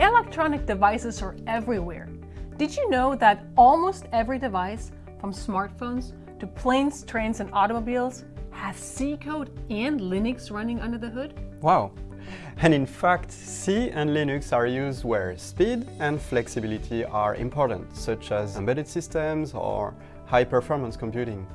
Electronic devices are everywhere. Did you know that almost every device, from smartphones to planes, trains, and automobiles, has C code and Linux running under the hood? Wow! And in fact, C and Linux are used where speed and flexibility are important, such as embedded systems or high-performance computing.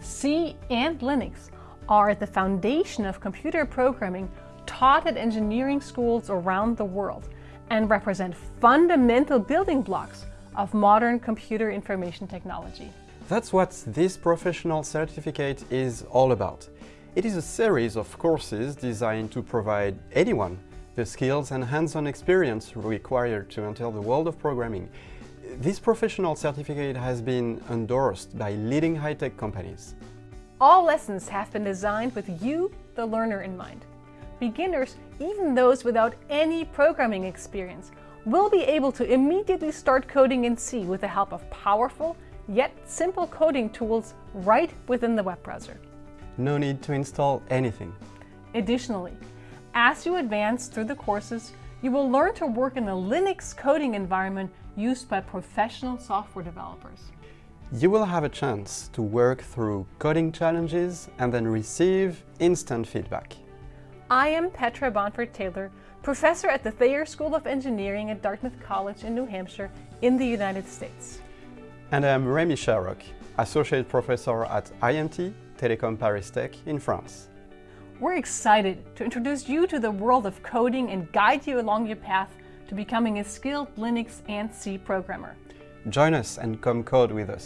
C and Linux are at the foundation of computer programming taught at engineering schools around the world and represent fundamental building blocks of modern computer information technology. That's what this professional certificate is all about. It is a series of courses designed to provide anyone the skills and hands-on experience required to enter the world of programming. This professional certificate has been endorsed by leading high-tech companies. All lessons have been designed with you, the learner, in mind. Beginners, even those without any programming experience, will be able to immediately start coding in C with the help of powerful, yet simple coding tools right within the web browser. No need to install anything. Additionally, as you advance through the courses, you will learn to work in a Linux coding environment used by professional software developers. You will have a chance to work through coding challenges and then receive instant feedback. I am Petra Bonfert Taylor, professor at the Thayer School of Engineering at Dartmouth College in New Hampshire in the United States. And I'm Rémi Sharrock, associate professor at IMT Telecom Paris Tech in France. We're excited to introduce you to the world of coding and guide you along your path to becoming a skilled Linux and C programmer. Join us and come code with us.